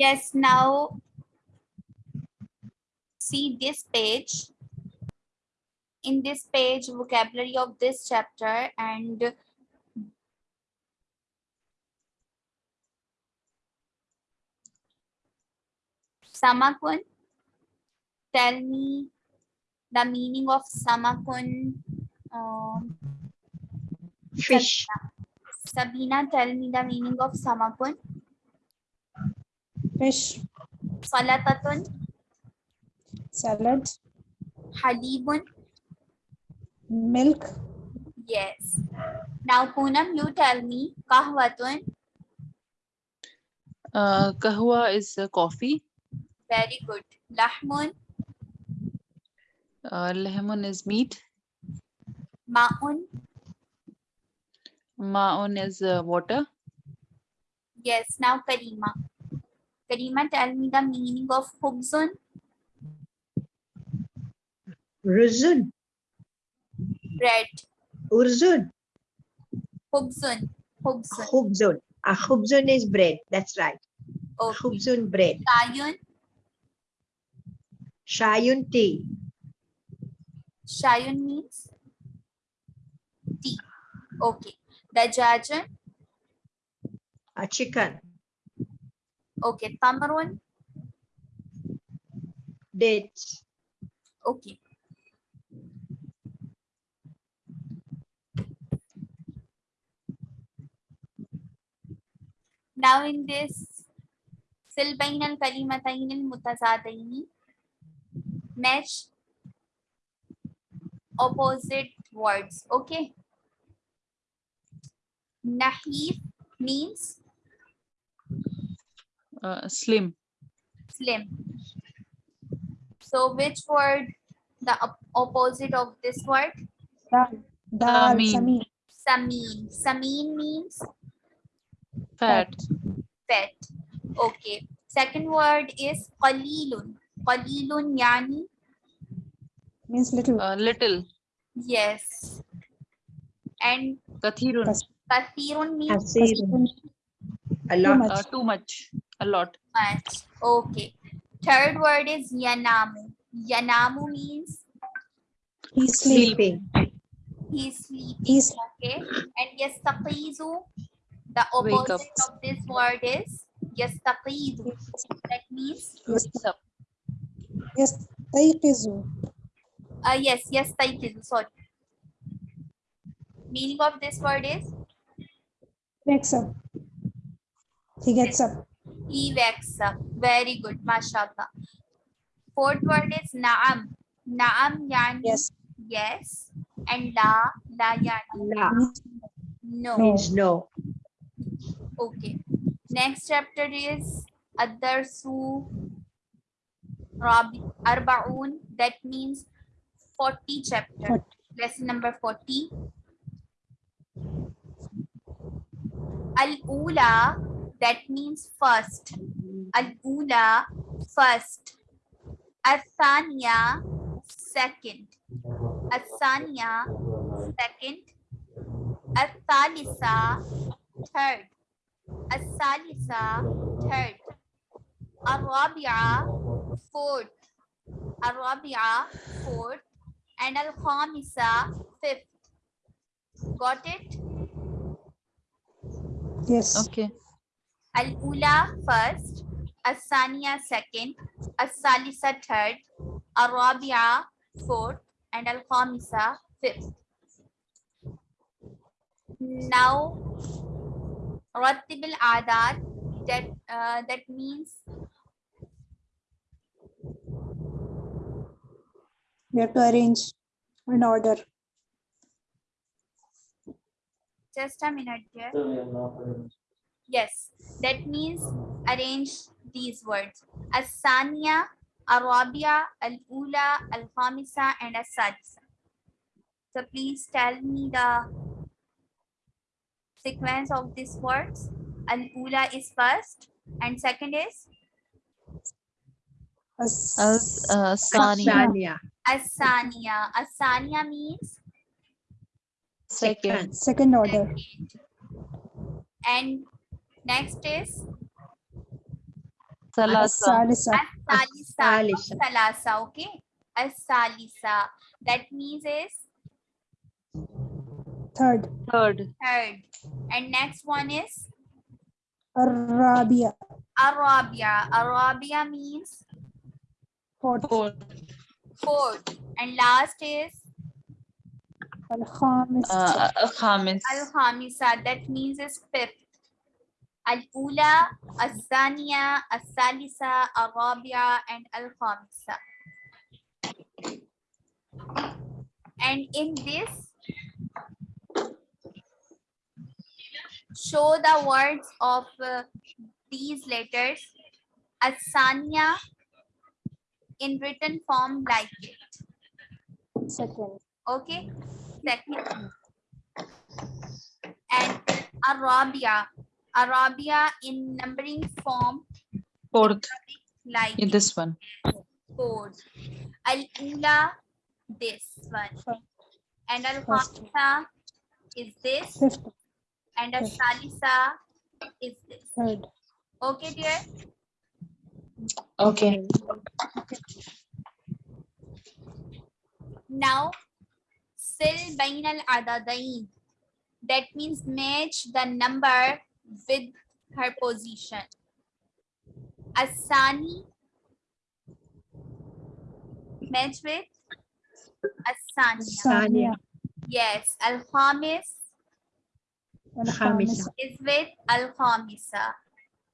Yes, now see this page. In this page, vocabulary of this chapter and Samakun, tell me the meaning of Samakun. Um, Fish. Sabina, tell me the meaning of Samakun. Fish, Salatatun, salad, Halibun. milk, Yes. Now, Poonam, you tell me Kahwatun. Uh, kahwa is uh, coffee. Very good. Lahmun, Uh, lemon is meat. Ma'un. Ma'un is uh, water. Yes. Now, Karima. Karima, tell me the meaning of Hubzun. Ruzun. Bread. Urzun. Hubzun. Hubzun. Khubzun. A khubzun is bread. That's right. Okay. Khubzun bread. Shayun. Shayun tea. Shayun means tea. Okay. Dajajun. A chicken. Okay. Tamrun. Dates. Okay. Now in this sil bain al kalimatayn al mutazadayn match opposite words okay nahif means Uh, slim. slim so which word the opposite of this word dal, dal, Samin. samin, samin samin means Fat. fat. Okay. Second word is qalilun. Qalilun yani means little, Uh, little. yes. And Kathirun. Kathirun means Kasirun. A too lot. much, Uh, too much. A lot. much. Okay. Third word is yanamu. Yanamu means He's Sleeping. he's sleeping. He's- okay. And yastaqizu, the opposite of this word is yastaqizu. That means yes, What's up? yes, tayqizu, uh, yes, yastaqizu. Sorry. Meaning of this word is wakes up, he gets up, He wakes up. Very good, mashallah. Fourth word is naam. Naam yani yes, yes. And la, la yani La no. No. means no. Okay. Next chapter is Ad-Darsu Rabi Arbaun. That means 40 chapter. 40. Lesson number 40. Al-Ula, that means first. Al-Ula, first. Al-Thaniya, second. Al-Thaniya, second. Al-Thalisa, third. Al-Salisa, third. Al-Rabi'a, fourth. Al-Rabi'a, fourth. And Al-Khamisa, fifth. Got it? yes, Okay. Al-Ula first, Al-Saniya second, Al-Salisa third, Al-Rabi'a fourth, and Al-Khamisa fifth. Now, Rattib al-Adat, that, uh, that means we have to arrange an order, just a minute here. Yes, that means arrange these words. As-Saniya, Al-Rabi'a, Al-Ula, Al-Khamisa, and As-Sadisa. So please tell me the sequence of these words. Al-Ula is first, and second is as, As uh, Sani. Sania. As-Saniya. As-Saniya means Second. second order, second. And Next is Salasa. Salisa. Salisa. Salasa. Okay. Salisa. That means is third. Third. Third. And next one is Arabia. Arabia. Arabia means fourth. Fourth. fourth. And last is Al-Khamis. Uh, Al-Khamisa. That means is fifth. Al-Ula, Al-Thaniya, Al-Salisa, Al-Rabia, and Al-Khamisa. And in this, show the words of uh, these letters. Al-Thaniya in written form like it. second Okay. Second. And Arabia. Arabia in numbering form Fourth. like Yeah, this one. four. Al-Ula, this one. And Al-Khamisa is this. fifth And Al-Salisa is this. third Okay, dear? Okay. Now, sil bain al-adadain. That means match the number with her position. Asani met with Asania. Asania. Yes, Al-Khamis is with Al-Khamisa.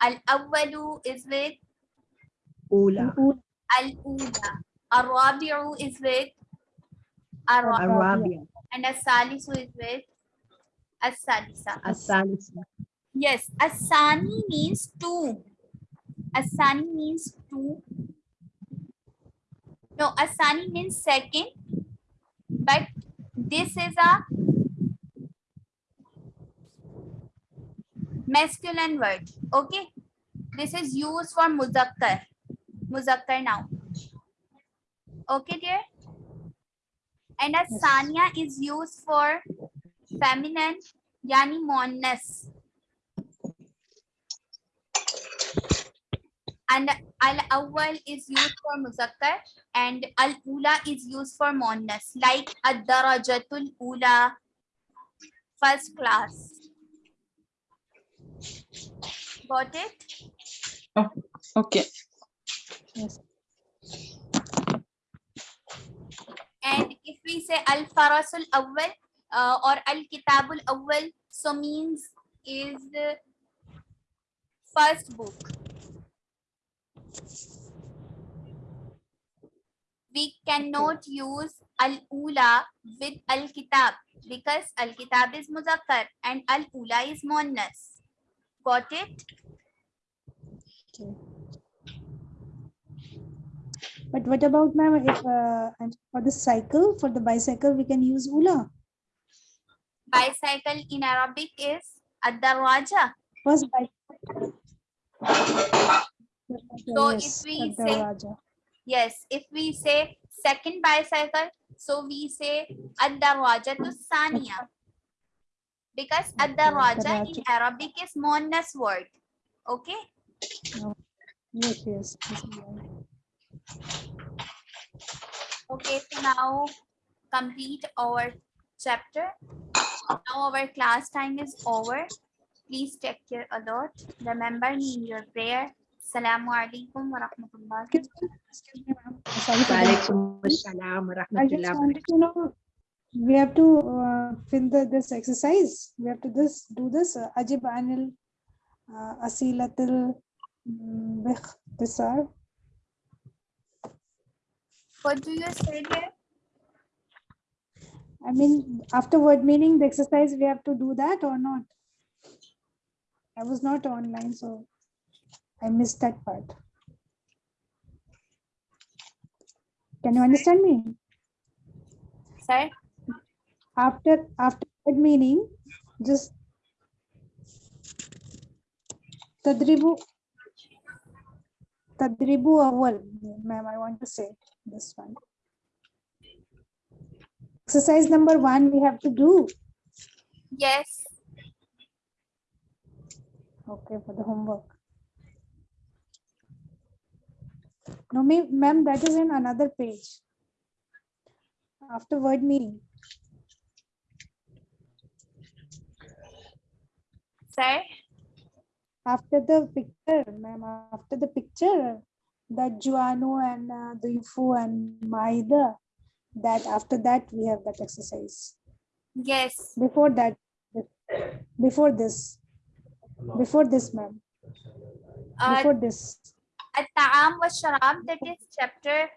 Al-Awwalu is with Ula. Al-Ula. Al-Rabi'u is with Al-Rabi'u. And Al-Salisu is with As-Salisa. Yes, Asani means two. Asani means two. No, Asani means second, but this is a masculine word. Okay, this is used for muzakkar, muzakkar now. Okay, dear. And Asanya is used for feminine, yani monas. And al awwal is used for muzakkar and al ula is used for muannas like ad darajatul ula first class. Got it? Okay. yes. And if we say al farasul awwal uh, or al kitabul awwal so means is the first book we cannot use al ula with al kitab because al kitab is muzakkar and al ula is muannas. Got it? Okay. But what about ma'am if uh, for the cycle for the bicycle we can use ula? Bicycle in arabic is ad darwaja first bicycle So yes, if we say-. Yes, if we say second bicycle, so we say ad-darwaja to saniya. Because ad-darwaja in. Arabic is muannas word. Okay? yes yes this is right. Okay, so now complete our chapter. Now our class time is over. Please take care a lot. Remember me in your prayer. Assalamu alaikum wa rahmatullahi. excuse me ma'am sorry for that. Walaikum assalam wa I just wanted to know, we have to uh, fill the, this exercise. We have to this do this. uh, Ajib anil uh, asilatil bikhtisar. What do you say there? I mean, after word meaning, the exercise, we have to do that or not? I was not online, so I missed that part. Can you understand me? Sir? After, after word meaning, just tadribu tadribu awal, ma'am, I want to say this one. Exercise number one, we have to do. Yes. Okay, for the homework. No, ma- ma'am, that is in another page. After word meaning. Sir, After the picture, ma'am, after the picture, that Juano and uh, Yufu and Maida, that after that we have that exercise. yes. Before that, before this, before this, ma'am, Uh, before this. At-Ta'am wa Sharab, that is chapter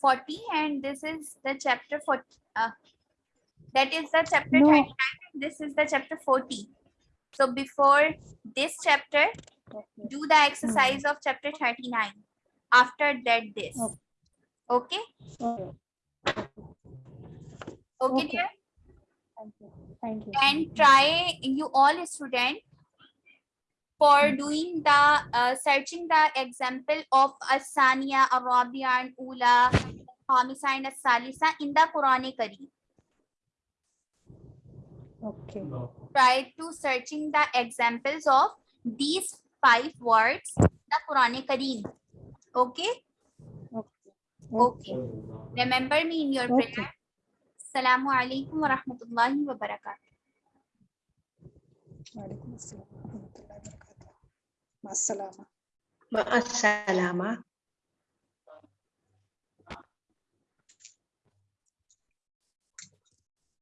40, and this is the chapter 40. Uh, that is the chapter No. 39, and this is the chapter 40. So before this chapter, do the exercise of chapter 39. After that, this. Okay. Okay? Okay. Okay, Okay. dear? Thank you. Thank you. and try you all student for doing the uh, searching the example of asania arabia and ula hamisa and salisa in the quranic kareem. Okay. try to searching the examples of these five words in the quranic kareem. Okay? Okay. okay. Remember me in your Okay. prayer. Assalamu alaikum wa rahmatullahi wa barakatuh مع السلامة. مع السلامة.